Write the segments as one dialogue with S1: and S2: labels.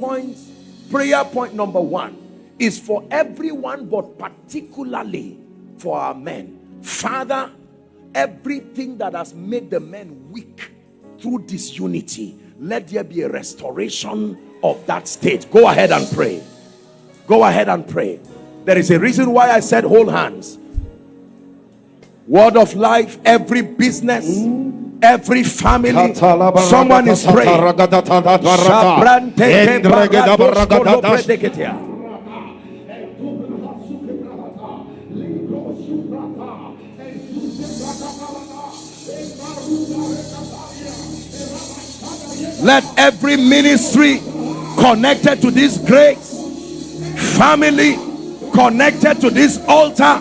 S1: point, prayer point number one is for everyone, but particularly for our men. Father, everything that has made the men weak through disunity, let there be a restoration of that state. Go ahead and pray. Go ahead and pray. There is a reason why I said hold hands. Word of life, every business, every family. Someone is praying. Let every ministry connected to this grace, family connected to this altar,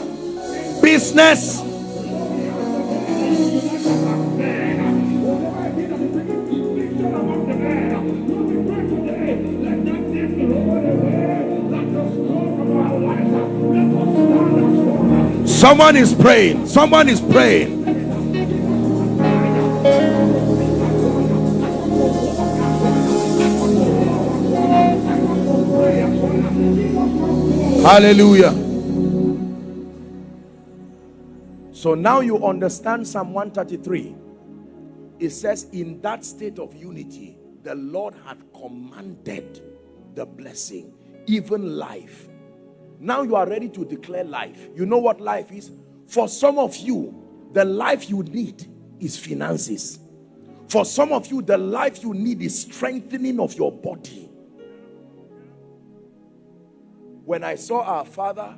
S1: business, Someone is praying. Someone is praying. Hallelujah. So now you understand Psalm 133. It says, In that state of unity, the Lord had commanded the blessing, even life. Now you are ready to declare life. You know what life is? For some of you, the life you need is finances. For some of you, the life you need is strengthening of your body. When I saw our father,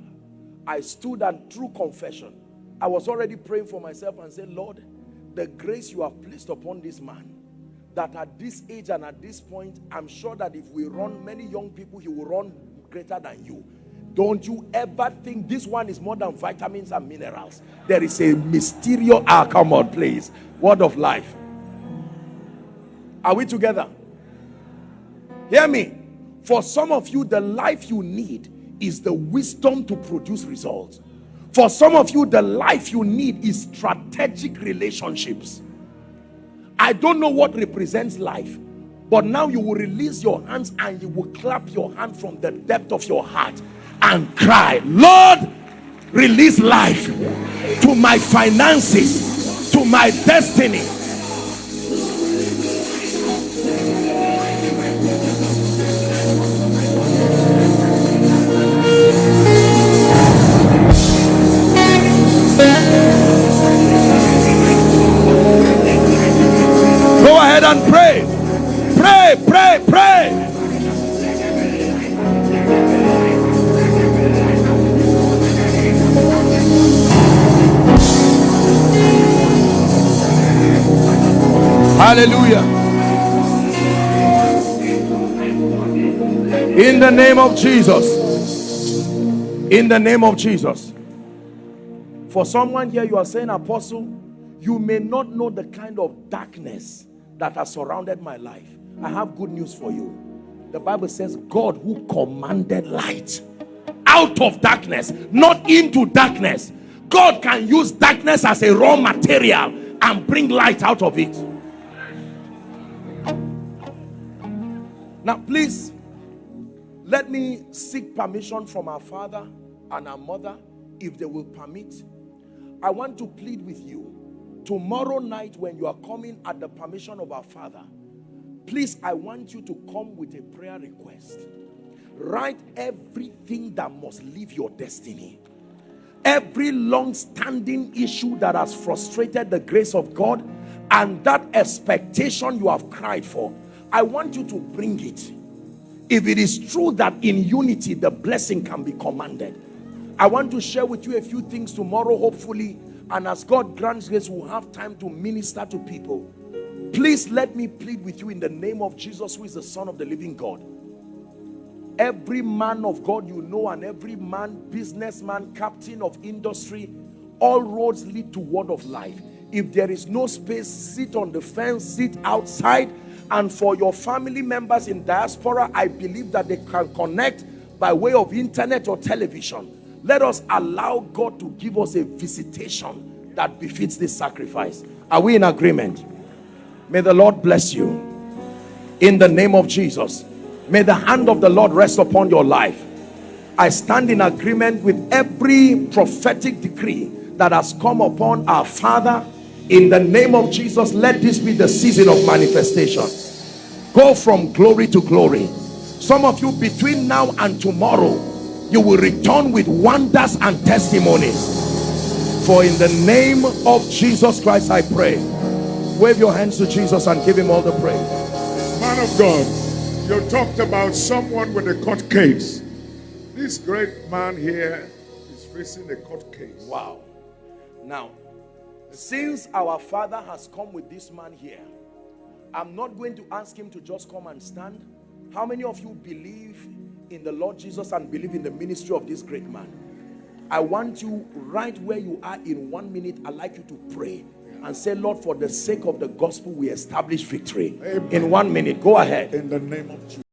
S1: I stood and through confession, I was already praying for myself and said, Lord, the grace you have placed upon this man, that at this age and at this point, I'm sure that if we run many young people, he will run greater than you. Don't you ever think this one is more than vitamins and minerals. There is a mysterious, ah, come on, please. Word of life. Are we together? Hear me. For some of you, the life you need is the wisdom to produce results. For some of you, the life you need is strategic relationships. I don't know what represents life, but now you will release your hands and you will clap your hand from the depth of your heart and cry, Lord, release life to my finances, to my destiny. Hallelujah. In the name of Jesus. In the name of Jesus. For someone here, you are saying, Apostle, you may not know the kind of darkness that has surrounded my life. I have good news for you. The Bible says, God who commanded light out of darkness, not into darkness. God can use darkness as a raw material and bring light out of it. Now, please, let me seek permission from our father and our mother, if they will permit. I want to plead with you. Tomorrow night, when you are coming at the permission of our father, please, I want you to come with a prayer request. Write everything that must leave your destiny. Every long-standing issue that has frustrated the grace of God and that expectation you have cried for I want you to bring it. If it is true that in unity the blessing can be commanded. I want to share with you a few things tomorrow, hopefully. And as God grants grace, we'll have time to minister to people. Please let me plead with you in the name of Jesus, who is the Son of the living God. Every man of God you know, and every man, businessman, captain of industry, all roads lead to word of life. If there is no space, sit on the fence, sit outside, and for your family members in diaspora i believe that they can connect by way of internet or television let us allow god to give us a visitation that befits this sacrifice are we in agreement may the lord bless you in the name of jesus May the hand of the Lord rest upon your life. I stand in agreement with every prophetic decree that has come upon our Father. In the name of Jesus, let this be the season of manifestation. Go from glory to glory. Some of you between now and tomorrow, you will return with wonders and testimonies. For in the name of Jesus Christ, I pray. Wave your hands to Jesus and give him all the praise.
S2: Man of God, you talked about someone with a court case. This great man here is facing a court case.
S1: Wow. Now, since our father has come with this man here, I'm not going to ask him to just come and stand. How many of you believe in the Lord Jesus and believe in the ministry of this great man? I want you right where you are in one minute. I'd like you to pray and say, Lord, for the sake of the gospel, we establish victory.
S2: Amen.
S1: In one minute, go ahead.
S2: In the name of Jesus.